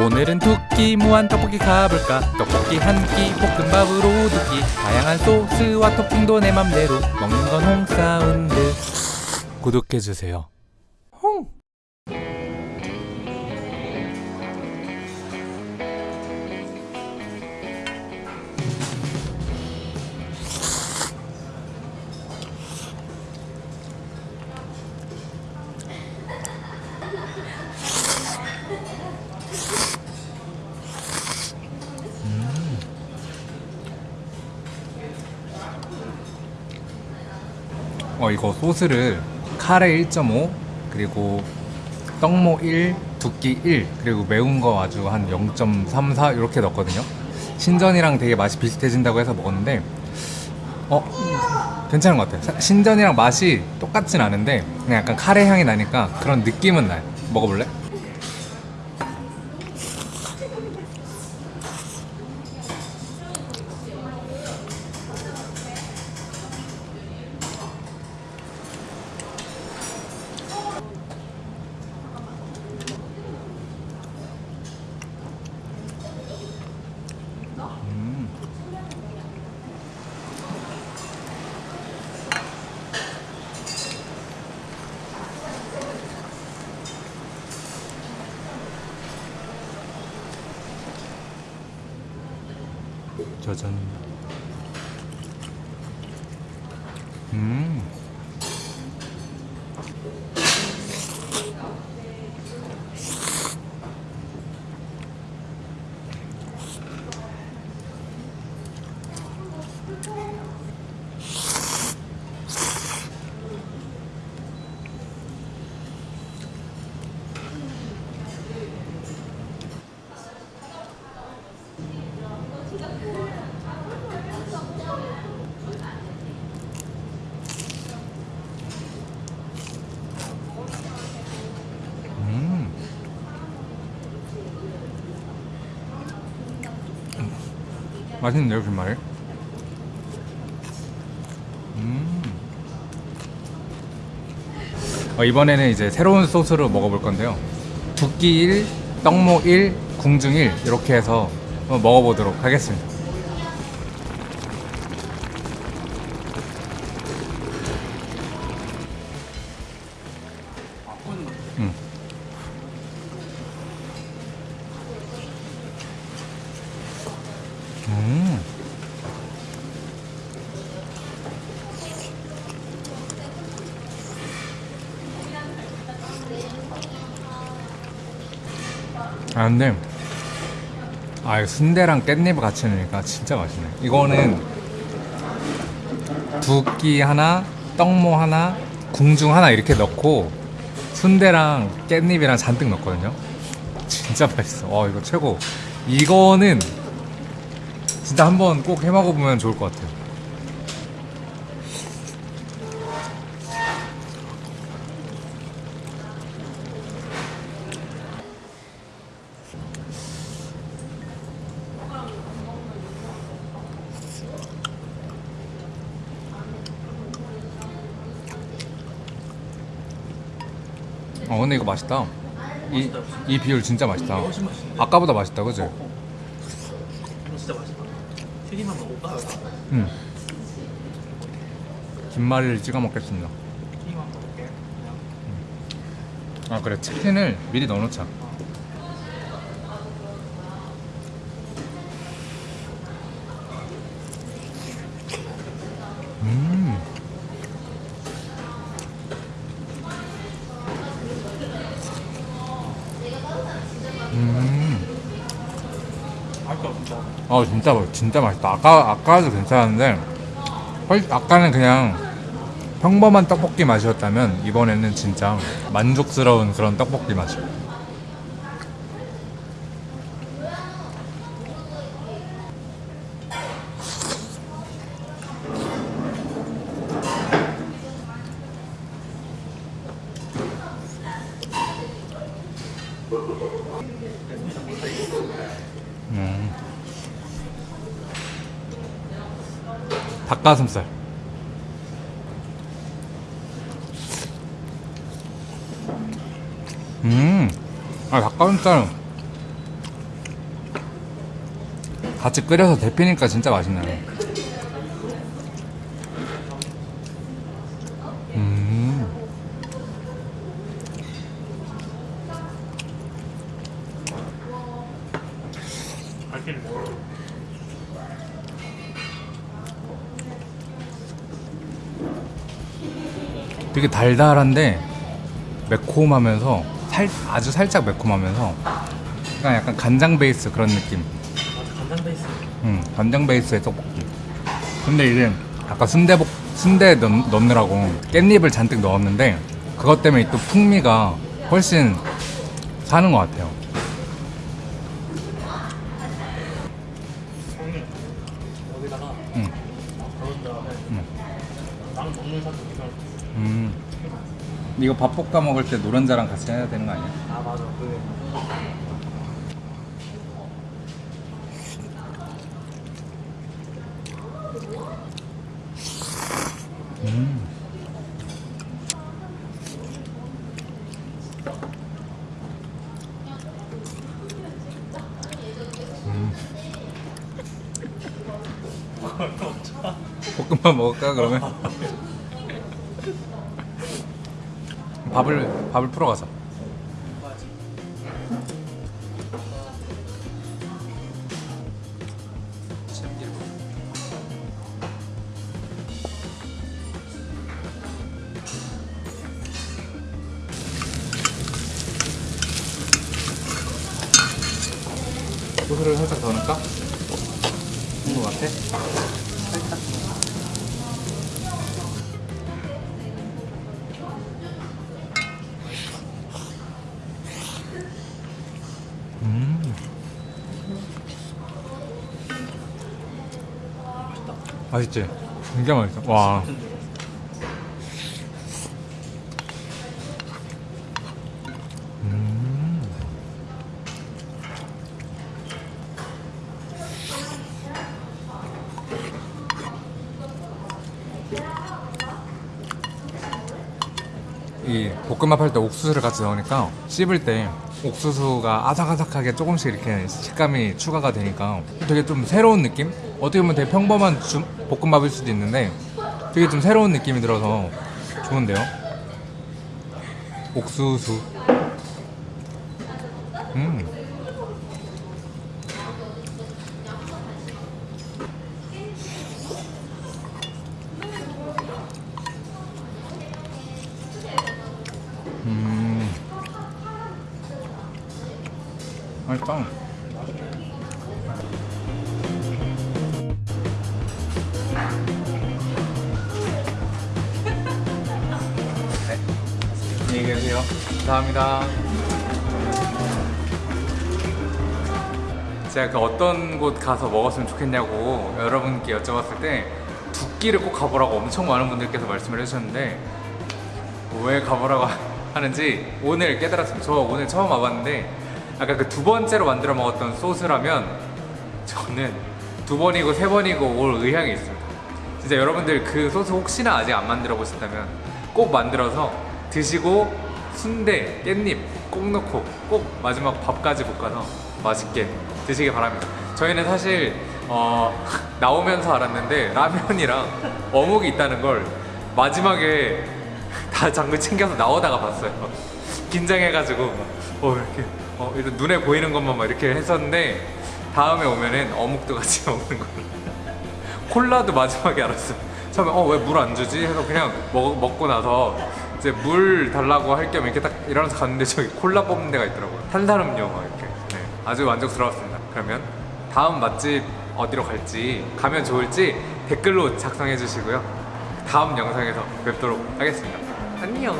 오늘은 두끼 무한 떡볶이 가볼까? 떡볶이 한 끼 볶음밥으로 두끼. 다양한 소스와 토핑도 내 맘대로. 먹는 건 홍사운드. 구독해주세요 어 이거 소스를 카레 1.5 그리고 떡모 1 두끼 1 그리고 매운 거 아주 한 0.34 이렇게 넣었거든요. 신전이랑 되게 맛이 비슷해진다고 해서 먹었는데 어 괜찮은 것 같아요. 사- 신전이랑 맛이 똑같진 않은데 그냥 약간 카레 향이 나니까 그런 느낌은 나요. 먹어볼래? 짜잔 음 음. 맛있는데요, 김말이? 음. 어, 이번에는 이제 새로운 소스로 먹어볼 건데요. 두끼 1, 떡모 1, 궁중 1 이렇게 해서 먹어보도록 하겠습니다. 아 근데 아 순대랑 깻잎을 같이 넣으니까 진짜 맛있네. 이거는 두 끼 하나 떡모 하나 궁중 하나 이렇게 넣고 순대랑 깻잎이랑 잔뜩 넣었거든요. 진짜 맛있어. 어 이거 최고. 이거는 진짜 한번 꼭 해먹어보면 좋을 것 같아요 어 근데 이거 맛있다 이, 이 비율 진짜 맛있다? 아까보다 맛있다 그지? 진짜 맛있다. 튀김만 먹어봐. 응 김말이를 찍어 먹겠습니다 튀김만 먹을게. 그냥. 아 그래 치킨을 미리 넣어놓자 음. 맛있다 진짜. 어 진짜 맛있다. 아까 아까도 괜찮았는데 훨 아까는 그냥 평범한 떡볶이 맛이었다면 이번에는 진짜 만족스러운 그런 떡볶이 맛이야. 음. 닭가슴살. 음, 아, 닭가슴살. 같이 끓여서 데피니까 진짜 맛있네요 네. 되게 달달한데 매콤하면서 살, 아주 살짝 매콤하면서 약간 약간 간장 베이스 그런 느낌. 맞아 간장 베이스 음, 간장 베이스의 떡볶이. 근데 이제 아까 순대복 순대 넣, 넣느라고 깻잎을 잔뜩 넣었는데 그것 때문에 또 풍미가 훨씬 사는 것 같아요. 이거 밥 볶아 먹을 때 노른자랑 같이 해야 되는 거 아니야? 아 맞아 그 음. 볶음밥 먹을까 그러면? 밥을 밥을 풀어. 뭐하지 소스를 살짝 더 넣을까? 된것 같아? 맛있지? 진짜 맛있어. 와. 음. 이 볶음밥 할 때 옥수수를 같이 넣으니까 씹을 때 옥수수가 아삭아삭하게 조금씩 이렇게 식감이 추가가 되니까 되게 좀 새로운 느낌? 어떻게 보면 되게 평범한 주- 볶음밥일 수도 있는데 되게 좀 새로운 느낌이 들어서 좋은데요? 옥수수 음. 음. 맛있다. 안녕히 계세요. 감사합니다. 제가 그 어떤 곳 가서 먹었으면 좋겠냐고 여러분께 여쭤봤을 때 두끼를 꼭 가보라고 엄청 많은 분들께서 말씀을 해주셨는데 왜 가보라고 하는지 오늘 깨달았습니다. 저 오늘 처음 와봤는데 아까 그 두 번째로 만들어 먹었던 소스라면 저는 두 번이고 세 번이고 올 의향이 있습니다. 진짜 여러분들 그 소스 혹시나 아직 안 만들어 보셨다면 꼭 만들어서 드시고 순대, 깻잎 꼭 넣고 꼭 마지막 밥까지 볶아서 맛있게 드시기 바랍니다. 저희는 사실 어, 나오면서 알았는데 라면이랑 어묵이 있다는 걸 마지막에 다 장글 챙겨서 나오다가 봤어요. 긴장해가지고 어 이렇게 어 일단 눈에 보이는 것만 막 이렇게 했었는데 다음에 오면은 어묵도 같이 먹는 걸로. 콜라도 마지막에 알았어요. 처음에 어 왜 물 안 주지? 해서 그냥 먹, 먹고 나서 이제 물 달라고 할 겸 이렇게 딱 일어나서 갔는데 저기 콜라 뽑는 데가 있더라고요. 탄산음료 막 이렇게. 네, 아주 만족스러웠습니다. 그러면 다음 맛집 어디로 갈지 가면 좋을지 댓글로 작성해 주시고요. 다음 영상에서 뵙도록 하겠습니다. 안녕.